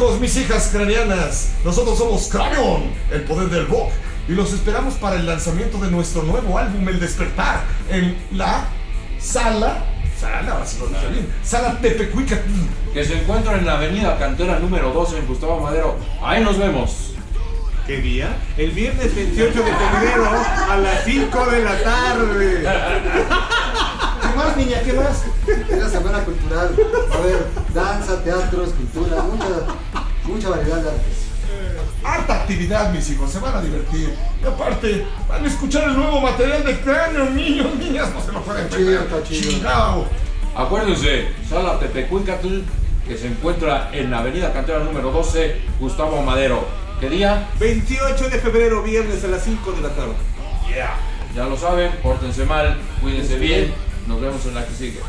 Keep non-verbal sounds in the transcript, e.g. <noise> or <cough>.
hijos, mis hijas cranianas. Nosotros somos Cranion, el poder del rock. Y los esperamos para el lanzamiento de nuestro nuevo álbum, El Despertar, en la sala. Sala, si lo dije bien. Sala Tepecuicatl. Que se encuentra en la avenida Cantera número 12 en Gustavo Madero. Ahí nos vemos. ¿Qué día? El viernes 28 de febrero a las 5 de la tarde. <laughs> ¿Qué más, niña? ¿Qué más? Es la semana cultural. A haber danza, teatro, escultura, mucha, mucha variedad de artes. Harta actividad, mis hijos, se van a divertir. Y aparte, van a escuchar el nuevo material de cráneo, niños, niñas, no se lo pueden Está chido, perder. está chido. Chingao. Acuérdense, Sala Tepecuicatl, que se encuentra en la avenida Cantera número 12, Gustavo Madero. ¿Qué día? 28 de febrero, viernes a las 5 de la tarde. Yeah. Ya lo saben, pórtense mal, cuídense bien. Nos vemos en la que sigue.